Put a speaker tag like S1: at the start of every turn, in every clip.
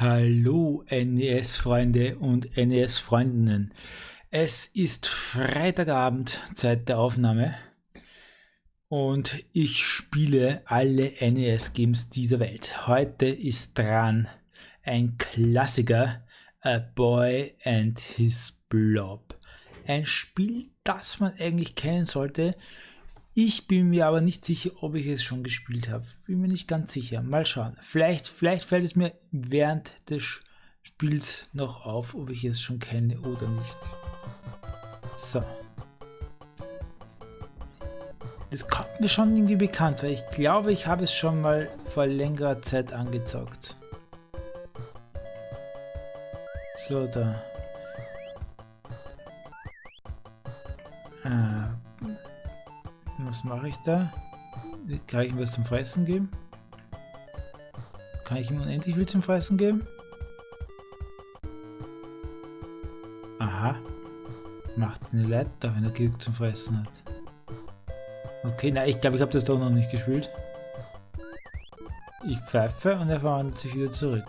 S1: Hallo NES-Freunde und NES-Freundinnen. Es ist Freitagabend, Zeit der Aufnahme. Und ich spiele alle NES-Games dieser Welt. Heute ist dran ein Klassiker, A Boy and His Blob. Ein Spiel, das man eigentlich kennen sollte, ich bin mir aber nicht sicher, ob ich es schon gespielt habe. Bin mir nicht ganz sicher. Mal schauen. Vielleicht, vielleicht fällt es mir während des Spiels noch auf, ob ich es schon kenne oder nicht. So. Das kommt mir schon irgendwie bekannt, weil ich glaube, ich habe es schon mal vor längerer Zeit angezockt. So, da. Was mache ich da? Kann ich ihm was zum Fressen geben? Kann ich ihm unendlich viel zum Fressen geben? Aha. Macht eine Leiter, wenn er genug zum Fressen hat. Okay, na, ich glaube, ich habe das doch noch nicht gespielt. Ich pfeife und er verwandelt sich wieder zurück.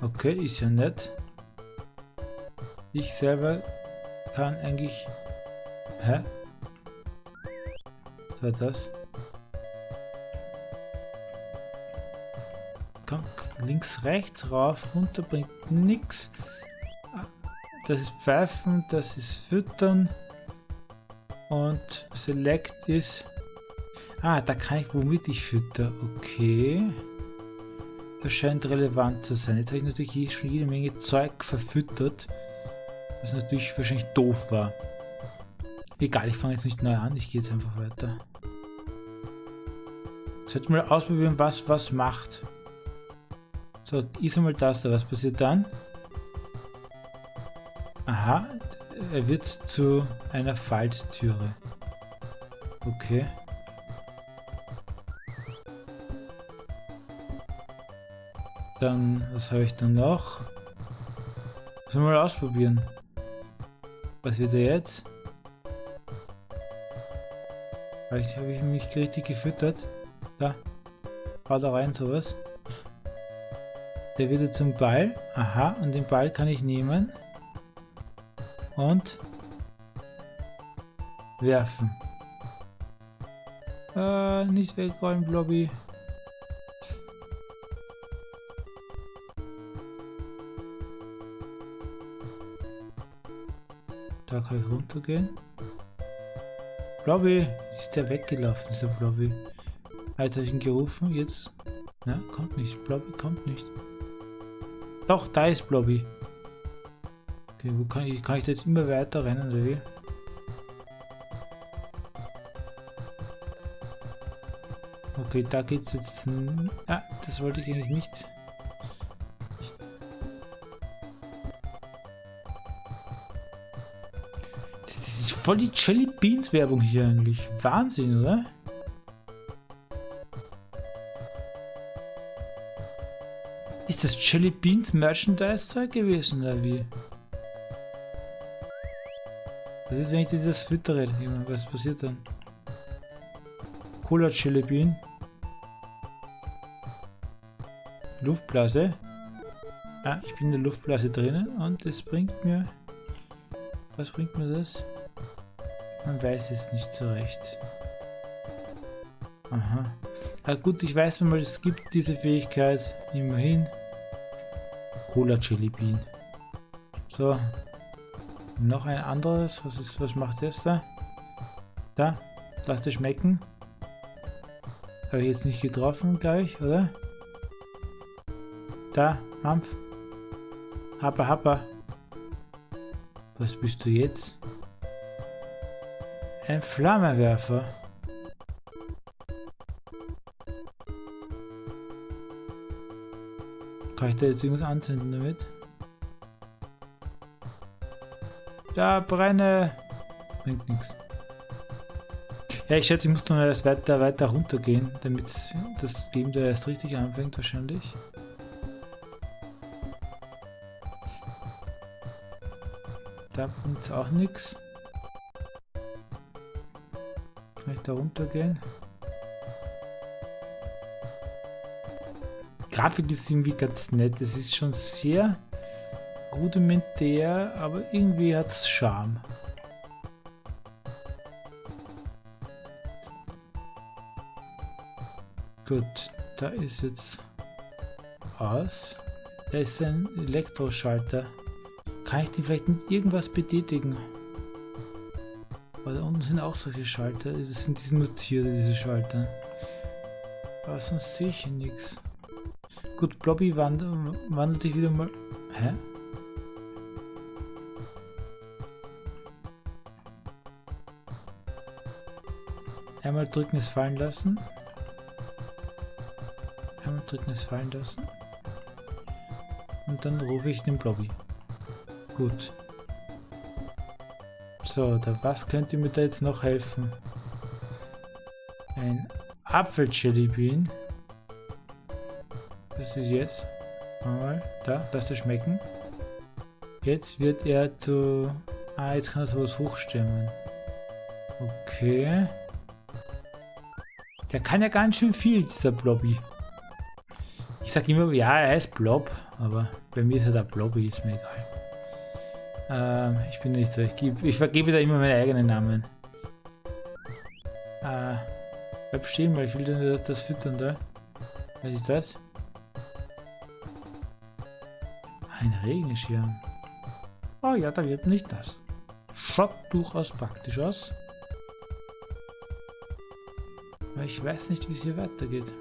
S1: Okay, ist ja nett. Ich selber kann eigentlich... Hä? War das? Komm, links, rechts, rauf, runter bringt nichts. Das ist Pfeifen, das ist Füttern. Und Select ist... Ah, da kann ich womit ich fütter. Okay. Das scheint relevant zu sein. Jetzt habe ich natürlich hier schon jede Menge Zeug verfüttert. Was natürlich wahrscheinlich doof war. Egal, ich fange jetzt nicht neu an, ich gehe jetzt einfach weiter. Sollte mal ausprobieren, was was macht. So, ist einmal das da. Was passiert dann? Aha, er wird zu einer Falttüre. Okay. Dann, was habe ich dann noch? Sollen wir mal ausprobieren. Was wird er jetzt? Vielleicht habe ich mich richtig gefüttert. Da. Da rein, sowas. Der wird zum Ball. Aha, und den Ball kann ich nehmen. Und werfen. Äh, nicht wegräumen, Blobby. Da kann ich runtergehen. Blobby, ist der weggelaufen, dieser Blobby. Habe ich ihn gerufen, jetzt... Ja, kommt nicht. Blobby kommt nicht. Doch, da ist Blobby. Okay, wo kann ich, kann ich jetzt immer weiter rennen, oder wie? Okay, da geht's jetzt... Ah, das wollte ich eigentlich nicht. Das ist voll die Jelly Beans Werbung hier eigentlich. Wahnsinn, oder? Ist das Jelly Beans Merchandise Zeug gewesen oder wie? Was ist, wenn ich dir das füttere? Was passiert dann? Cola Jelly Bean. Luftblase. Ah, ich bin in der Luftblase drinnen und das bringt mir... Was bringt mir das? Man weiß es nicht so recht. Aha. Ah, gut, ich weiß mal, es gibt diese Fähigkeit. Immerhin. Cola Chili Bean. So. Noch ein anderes. Was ist, was macht das da? Da. Lass schmecken. Habe ich jetzt nicht getroffen gleich, oder? Da, Mampf. Happa, happa. Was bist du jetzt? Ein Flammenwerfer. Kann ich da jetzt irgendwas anzünden damit? Da, brenne! Bringt nichts. Ja, ich schätze, ich muss dann erst weiter, weiter runtergehen, damit das Game da erst richtig anfängt wahrscheinlich. Da bringt auch nichts. Kann ich da runtergehen? Grafik ist irgendwie ganz nett. Es ist schon sehr rudimentär, aber irgendwie hat es Charme. Gut, da ist jetzt aus. Da ist ein Elektroschalter. Kann ich den vielleicht mit irgendwas betätigen? Weil da unten sind auch solche Schalter. Das sind diese Notiere, diese Schalter. Aber sonst sehe ich hier nichts. Gut, Blobby wandelt, wandelt dich wieder mal. Hä? Einmal drücken es fallen lassen. Einmal drücken es fallen lassen. Und dann rufe ich den Blobby. Gut. So, da was könnte mir da jetzt noch helfen? Ein Apfel-Jellybean. Was ist jetzt? Mal, da, lass das schmecken. Jetzt wird er zu... Ah, jetzt kann er sowas hochstemmen. Okay. Der kann ja ganz schön viel, dieser Blobby. Ich sag immer, ja, er ist Blob, aber bei mir ist er der Blobby, ist mir egal. Ähm, ich bin nicht so. Ich, geb, ich vergebe da immer meine eigenen Namen. Äh, bleib stehen, weil ich will das füttern da. Was ist das? Regenschirm. Oh ja, da wird nicht das. Schaut durchaus praktisch aus. Aber ich weiß nicht, wie es hier weitergeht.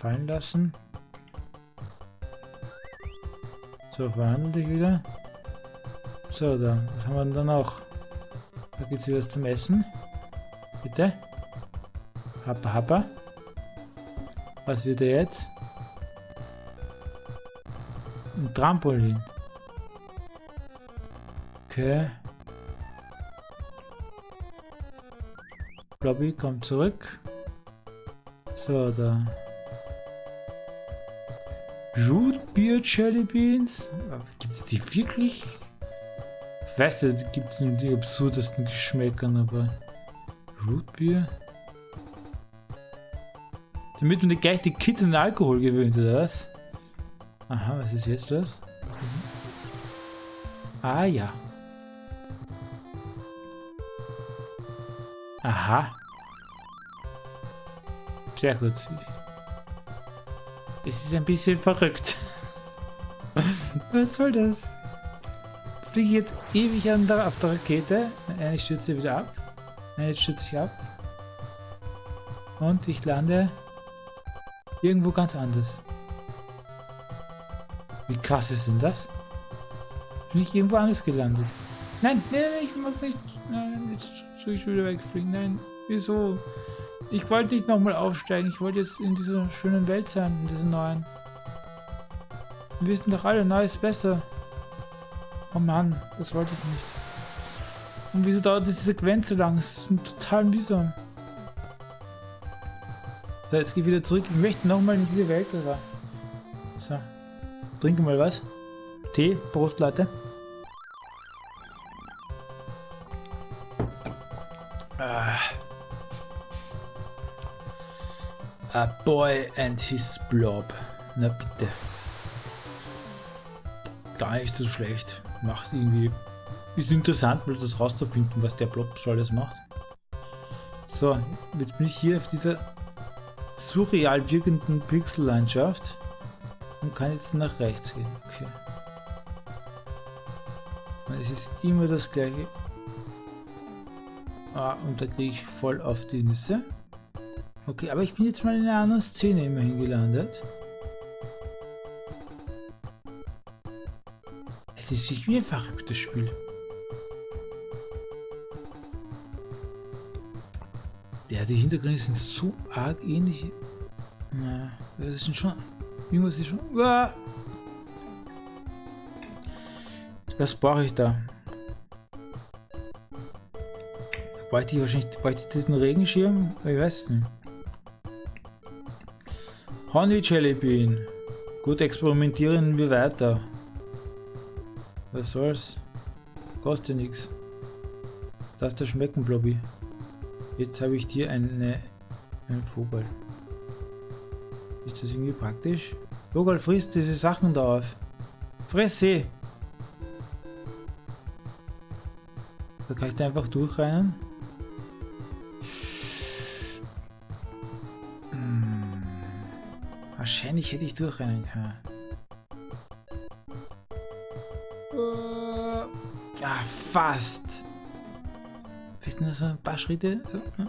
S1: fallen lassen. So, dich wieder. So, da. Was haben wir denn dann auch? Da gibt es wieder was zum Essen. Bitte. Happa, happa. Was wird er jetzt? Ein Trampolin. Okay. Lobby kommt zurück. So, da. Root Beer Jelly Beans? Gibt es die wirklich? Ich weiß nicht, gibt es die absurdesten Geschmäckern, aber Root Beer? Damit man nicht gleich die Kids an Alkohol gewöhnt, oder was? Aha, was ist jetzt das? Ah ja. Aha. Sehr gut. Es ist ein bisschen verrückt. Was soll das? Fliege ich jetzt ewig an der, auf der Rakete. Eine stürze wieder ab. Eine stürze ich ab. Und ich lande irgendwo ganz anders. Wie krass ist denn das? Bin ich irgendwo anders gelandet? Nein, nein, nein, ich mag nicht. Nein, jetzt soll ich wieder wegfliegen. Nein, wieso? Ich wollte nicht nochmal aufsteigen. Ich wollte jetzt in dieser schönen Welt sein, in dieser neuen. Wir wissen doch alle, neu ist besser. Oh Mann, das wollte ich nicht. Und wieso dauert diese Sequenz so lang? Es ist total mühsam. So, jetzt ich wieder zurück. Ich möchte nochmal in diese Welt. Aber. So. Trinke mal was. Tee. Prost, Leute. A boy and his blob. Na bitte. Gar nicht so schlecht. Macht irgendwie... Ist interessant, mal das rauszufinden, was der Blob so alles macht. So, jetzt bin ich hier auf dieser surreal wirkenden Pixellandschaft und kann jetzt nach rechts gehen. Okay. Es ist immer das gleiche. Ah, und da kriege ich voll auf die Nüsse. Okay, aber ich bin jetzt mal in einer anderen Szene immerhin gelandet. Es ist wie ein verrücktes Spiel. Ja, die Hintergründe sind so arg ähnlich. Na, das ist schon... Irgendwas ist schon... Was brauche ich da? Bräuchte ich wahrscheinlich bräuchte ich diesen Regenschirm? Ich weiß nicht. Honey Jelly Bean. Gut, experimentieren wir weiter. Was soll's? Kostet nichts. Lass das schmecken, Blobby. Jetzt habe ich dir eine, einen Vogel. Ist das irgendwie praktisch? Vogel frisst diese Sachen da auf. Friss sie! Da kann ich da einfach durchrennen. Wahrscheinlich hätte ich durchrennen können. Uh, ja, fast. Vielleicht nur so ein paar Schritte. So,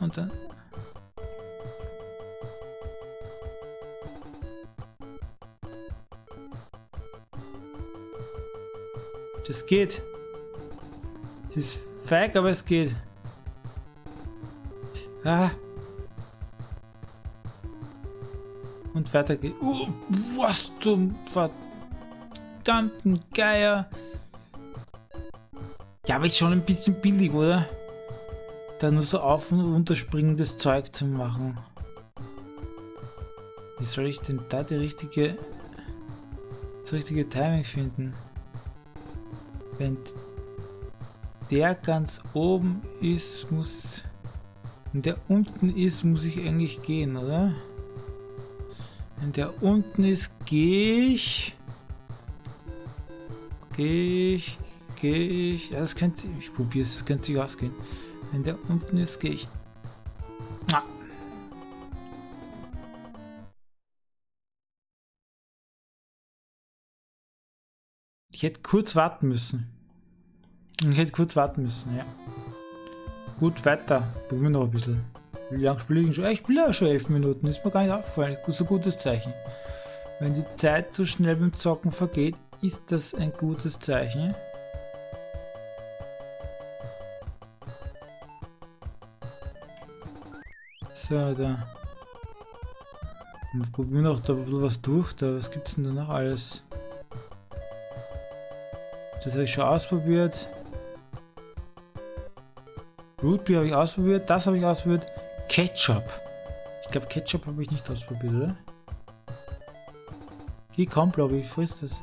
S1: und dann. Das geht. Es ist feig, aber es geht. Ah. Und weiter geht. Oh, was zum verdammten Geier. Ja, aber ist schon ein bisschen billig, oder? Da nur so auf- und unterspringendes Zeug zu machen. Wie soll ich denn da die richtige, das richtige Timing finden? Wenn der ganz oben ist, muss... Wenn der unten ist, muss ich eigentlich gehen, oder? Wenn der unten ist, gehe ich... Gehe ich... Gehe ich... Ja, das könnte... Ich probiere es, das könnte sich ausgehen. Wenn der unten ist, gehe ich... Ah. Ich hätte kurz warten müssen. Ich hätte kurz warten müssen, ja. Gut, weiter. Probieren wir noch ein bisschen. Wie lange spiele ich schon? Ich spiele ja schon elf Minuten, ist mir gar nicht aufgefallen. Ein gutes Zeichen. Wenn die Zeit so schnell beim Zocken vergeht, ist das ein gutes Zeichen. So, da. Wir probieren noch da ein bisschen was durch. Da, was gibt es denn da noch alles? Das habe ich schon ausprobiert. Rootbeer habe ich ausprobiert. Das habe ich ausprobiert. Ketchup. Ich glaube, Ketchup habe ich nicht ausprobiert, oder? Geh, komm, Blobby, frisst das.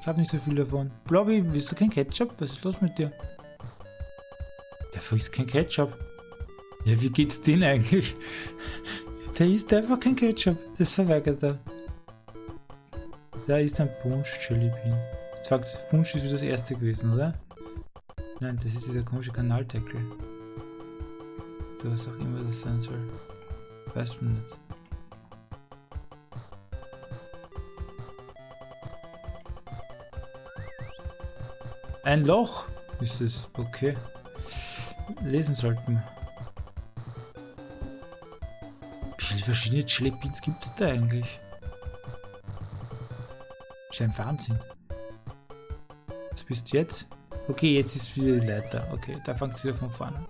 S1: Ich habe nicht so viel davon. Blobby, willst du kein Ketchup? Was ist los mit dir? Der frisst kein Ketchup. Ja, wie geht's denn eigentlich? Der isst einfach kein Ketchup. Das verweigert er. Da ist ein Punsch Jelly Bean. Sagst Punsch ist wie das erste gewesen, oder? Nein, das ist dieser komische Kanaldeckel. Was auch immer das sein soll. Weiß man nicht. Ein Loch ist es. Okay. Lesen sollten. Wie viele verschiedene Jelly Beans gibt es da eigentlich? Das ist ein Wahnsinn. Was bist du jetzt? Okay, jetzt ist wieder die Leiter. Okay, da fängt es wieder von vorne an.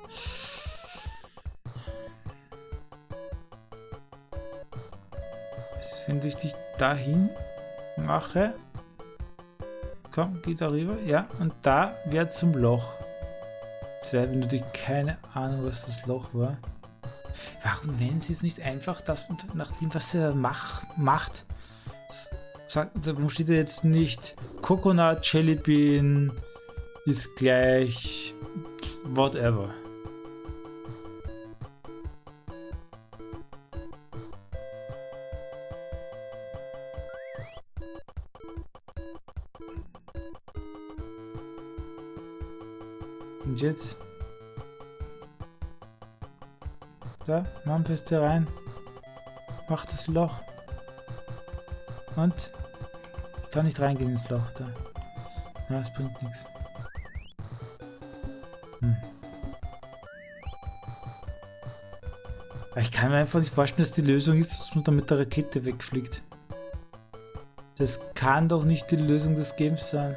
S1: Wenn ich dich dahin mache? Komm, geh darüber. Ja, und da wäre zum Loch. Das wäre natürlich keine Ahnung, was das Loch war. Warum nennen sie es nicht einfach das und nach dem, was er mach, macht? warum steht er jetzt nicht Coconut Jelly Bean ist gleich whatever. Mampfeste rein. Mach das Loch. Und? Ich kann nicht reingehen ins Loch da. Ja, es bringt nichts. Hm. Ich kann mir einfach nicht vorstellen, dass die Lösung ist, dass man da mit der Rakete wegfliegt. Das kann doch nicht die Lösung des Games sein,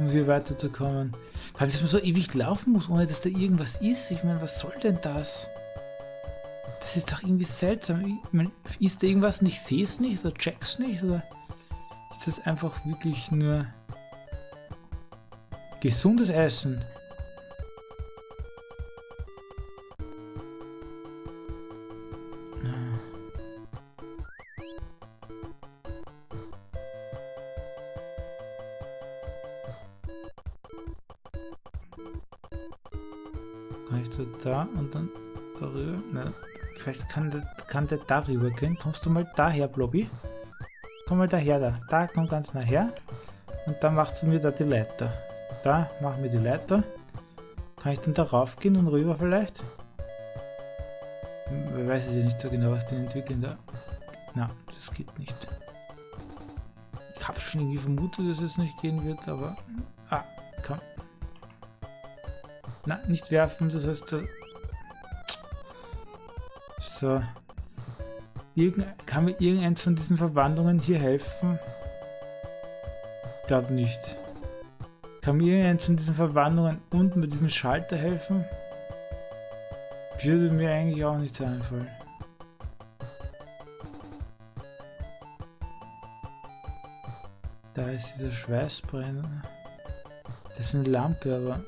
S1: um hier weiterzukommen. Weil dass man so ewig laufen muss, ohne dass da irgendwas ist. Ich meine, was soll denn das? Das ist doch irgendwie seltsam. Ist da irgendwas und ich sehe es nicht oder check's nicht? Oder ist das einfach wirklich nur gesundes Essen? Kann der, kann der darüber gehen. Kommst du mal daher, Blobby? Komm mal daher da. Da, komm ganz nachher. Und dann machst du mir da die Leiter. Da, machen wir die Leiter. Kann ich dann darauf gehen und rüber vielleicht? Hm, ich weiß es ja nicht so genau, was die entwickeln da. Na, das geht nicht. Ich habe schon irgendwie vermutet, dass es nicht gehen wird, aber... Ah, komm. Na, nicht werfen, das heißt... So. Irgend, kann mir irgendeins von diesen Verwandlungen hier helfen? Glaube nicht. Kann mir irgendeins von diesen Verwandlungen unten bei diesem Schalter helfen? Würde mir eigentlich auch nichts einfallen. Da ist dieser Schweißbrenner. Das ist eine Lampe, aber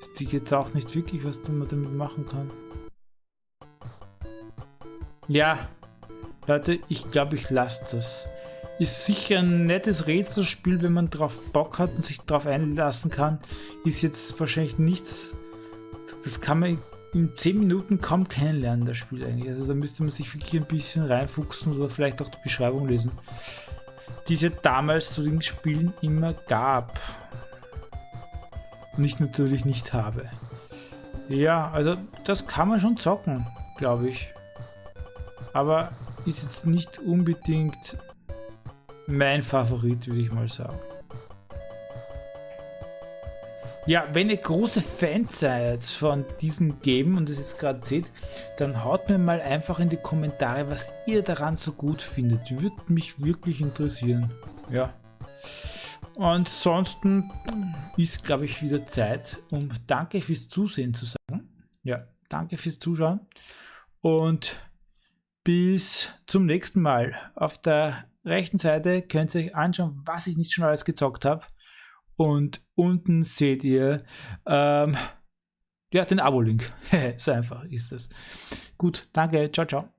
S1: ist die jetzt auch nicht wirklich, was man damit machen kann. Ja, Leute, ich glaube, ich lasse das. Ist sicher ein nettes Rätselspiel, wenn man drauf Bock hat und sich drauf einlassen kann. Ist jetzt wahrscheinlich nichts, das kann man in 10 Minuten kaum kennenlernen, das Spiel eigentlich. Also da müsste man sich wirklich ein bisschen reinfuchsen oder vielleicht auch die Beschreibung lesen. Die es ja damals zu den Spielen immer gab. Und ich natürlich nicht habe. Ja, also das kann man schon zocken, glaube ich aber ist jetzt nicht unbedingt mein Favorit, würde ich mal sagen. Ja, wenn ihr große Fans seid von diesen Game und es jetzt gerade seht, dann haut mir mal einfach in die Kommentare, was ihr daran so gut findet. Würde mich wirklich interessieren. Ja. Ansonsten ist, glaube ich, wieder Zeit, um Danke fürs Zusehen zu sagen. Ja, danke fürs Zuschauen. Und bis zum nächsten Mal. Auf der rechten Seite könnt ihr euch anschauen, was ich nicht schon alles gezockt habe. Und unten seht ihr ähm, ja, den Abo-Link. so einfach ist das. Gut, danke, ciao, ciao.